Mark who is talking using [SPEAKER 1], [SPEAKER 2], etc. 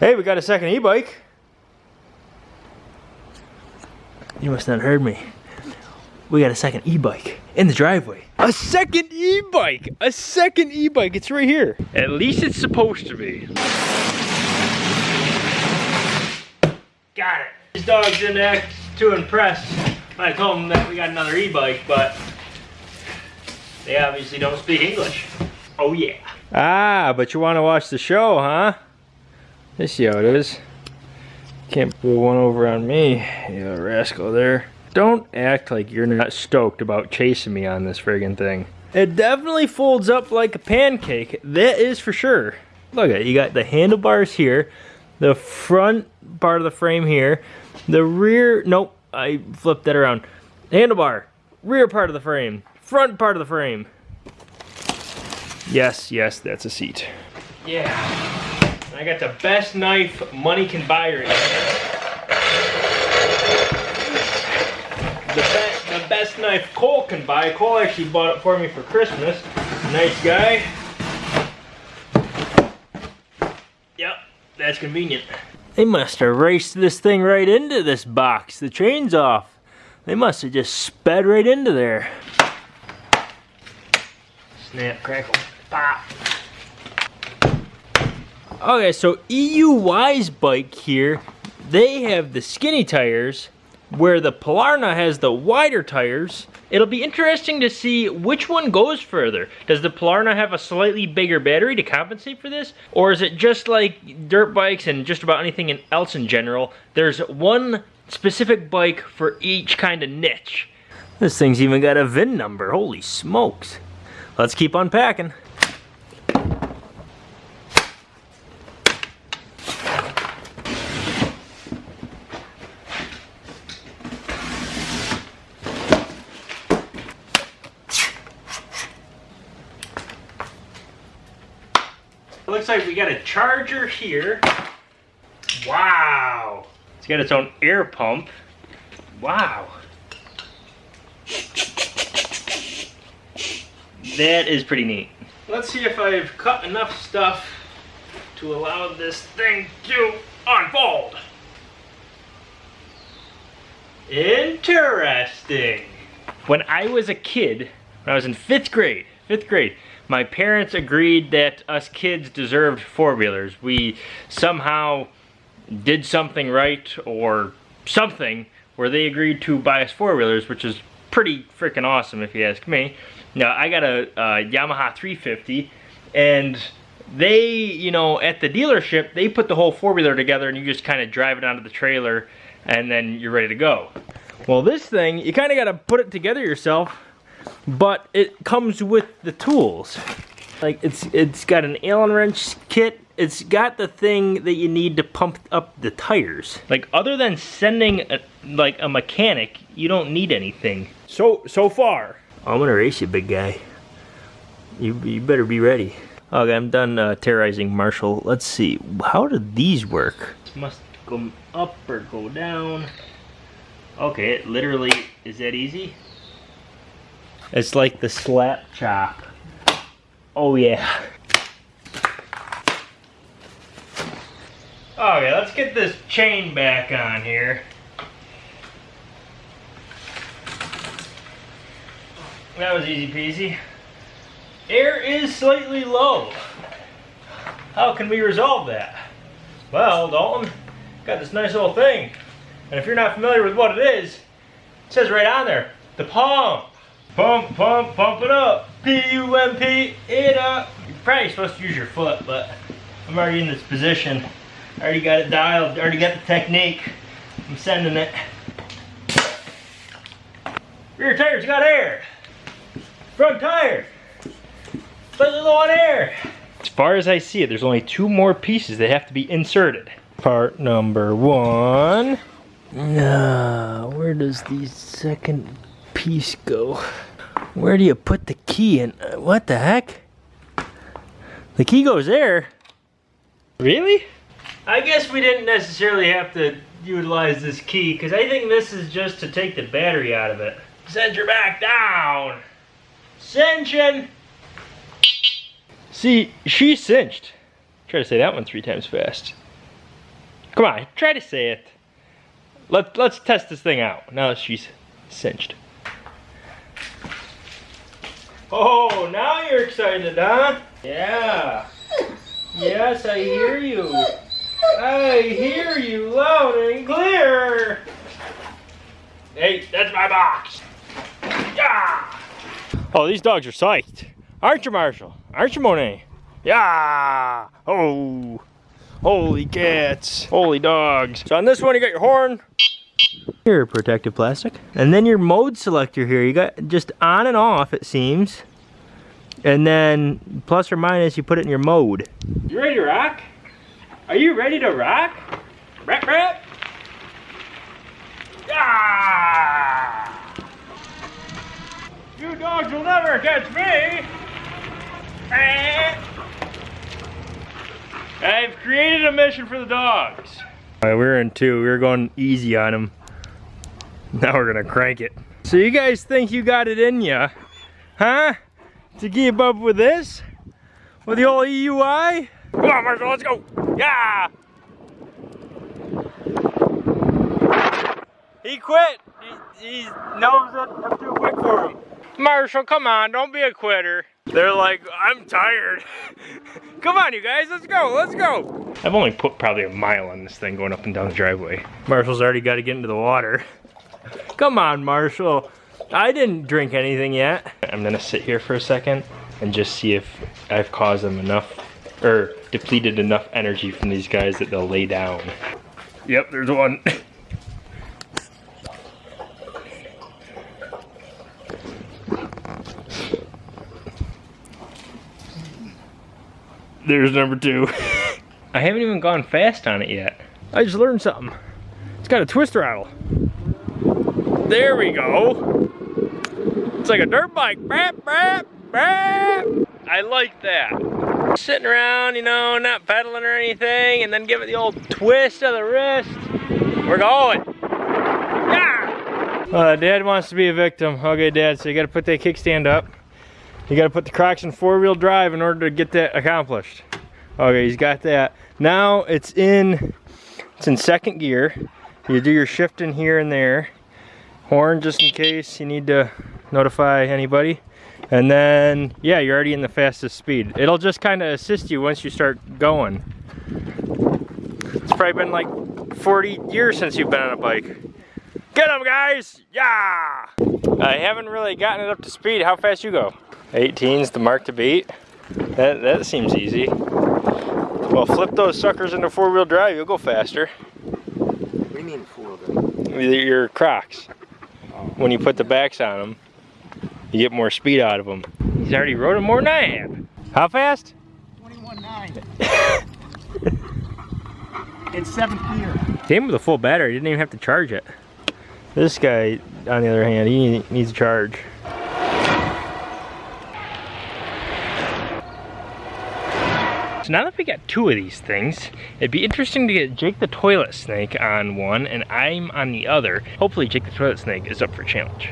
[SPEAKER 1] Hey, we got a second e-bike. You must not heard me. We got a second e-bike in the driveway. A second e-bike! A second e-bike, it's right here. At least it's supposed to be. Got it. These dogs didn't act too impressed when I told them that we got another e-bike, but they obviously don't speak English. Oh yeah. Ah, but you want to watch the show, huh? This it is. Can't pull one over on me, you rascal there. Don't act like you're not stoked about chasing me on this friggin' thing. It definitely folds up like a pancake, that is for sure. Look at it, you got the handlebars here, the front part of the frame here, the rear, nope, I flipped that around. Handlebar, rear part of the frame, front part of the frame. Yes, yes, that's a seat. Yeah. I got the best knife money can buy right The, be the best knife Cole can buy. Cole actually bought it for me for Christmas. Nice guy. Yep, that's convenient. They must have raced this thing right into this box. The chain's off. They must have just sped right into there. Snap, crackle, pop. Okay, so EUY's bike here, they have the skinny tires, where the Polarna has the wider tires. It'll be interesting to see which one goes further. Does the Polarna have a slightly bigger battery to compensate for this? Or is it just like dirt bikes and just about anything else in general? There's one specific bike for each kind of niche. This thing's even got a VIN number, holy smokes. Let's keep unpacking. It looks like we got a charger here. Wow. It's got its own air pump. Wow. That is pretty neat. Let's see if I've cut enough stuff to allow this thing to unfold. Interesting. When I was a kid, when I was in fifth grade, fifth grade, my parents agreed that us kids deserved four-wheelers. We somehow did something right or something where they agreed to buy us four-wheelers, which is pretty freaking awesome if you ask me. Now, I got a, a Yamaha 350 and they, you know, at the dealership, they put the whole four-wheeler together and you just kind of drive it onto the trailer and then you're ready to go. Well, this thing, you kind of got to put it together yourself but it comes with the tools. Like it's it's got an Allen wrench kit. It's got the thing that you need to pump up the tires. Like other than sending a, like a mechanic, you don't need anything. So so far. I'm gonna race you, big guy. You you better be ready. Okay, I'm done uh, terrorizing Marshall. Let's see, how do these work? This must go up or go down. Okay, it literally is that easy. It's like the slap chop. Oh yeah. Okay, let's get this chain back on here. That was easy peasy. Air is slightly low. How can we resolve that? Well, Dalton, got this nice little thing. And if you're not familiar with what it is, it says right on there, the pump. Pump, pump, pump it up. P-U-M-P, it up. You're probably supposed to use your foot, but I'm already in this position. I already got it dialed, I already got the technique. I'm sending it. Rear tire's got air. Front tire, slightly low on air. As far as I see it, there's only two more pieces that have to be inserted. Part number one. Now, where does the second piece go? Where do you put the key in? Uh, what the heck? The key goes there. Really? I guess we didn't necessarily have to utilize this key because I think this is just to take the battery out of it. Send your back down. Cinching. See, she cinched. Try to say that one three times fast. Come on, try to say it. Let, let's test this thing out now that she's cinched. Oh, now you're excited, huh? Yeah. Yes, I hear you. I hear you loud and clear. Hey, that's my box. Yeah. Oh, these dogs are psyched. Aren't you, Marshall? Aren't you, Monet? Yeah. Oh. Holy cats. Holy dogs. So on this one, you got your horn. Here, protective plastic. And then your mode selector here. You got just on and off, it seems. And then plus or minus, you put it in your mode. You ready to rock? Are you ready to rock? Rap, rap. Ah! You dogs will never catch me. Eh. I've created a mission for the dogs. All right, we're in two. We're going easy on them. Now we're gonna crank it. So you guys think you got it in ya, huh? To keep up with this? With the old EUI? Come on, Marshall, let's go. Yeah! He quit. He, he knows that I'm too quick for him. Marshall, come on, don't be a quitter. They're like, I'm tired. come on, you guys, let's go, let's go. I've only put probably a mile on this thing going up and down the driveway. Marshall's already got to get into the water. Come on, Marshall. I didn't drink anything yet. I'm gonna sit here for a second and just see if I've caused them enough, or depleted enough energy from these guys that they'll lay down. Yep, there's one. There's number two. I haven't even gone fast on it yet. I just learned something. It's got a twist throttle. There we go. It's like a dirt bike. Brap, brap, brap. I like that. Sitting around, you know, not pedaling or anything, and then give it the old twist of the wrist. We're going. Yeah! Uh, Dad wants to be a victim. Okay, Dad, so you gotta put that kickstand up. You gotta put the Crocs in four-wheel drive in order to get that accomplished. Okay, he's got that. Now it's in, it's in second gear. You do your shifting here and there. Horn just in case you need to notify anybody. And then, yeah, you're already in the fastest speed. It'll just kind of assist you once you start going. It's probably been like 40 years since you've been on a bike. Get them, guys! Yeah! I haven't really gotten it up to speed. How fast you go? 18's the mark to beat. That, that seems easy. Well, flip those suckers into four-wheel drive, you'll go faster.
[SPEAKER 2] What do you mean four-wheel drive?
[SPEAKER 1] Your Crocs. When you put the backs on them, you get more speed out of them. He's already rode them more than I have. How fast?
[SPEAKER 2] 21.9. it's seventh gear.
[SPEAKER 1] Came with a full battery, didn't even have to charge it. This guy, on the other hand, he needs a charge. So now that we got two of these things, it'd be interesting to get Jake the Toilet Snake on one and I'm on the other. Hopefully Jake the Toilet Snake is up for challenge.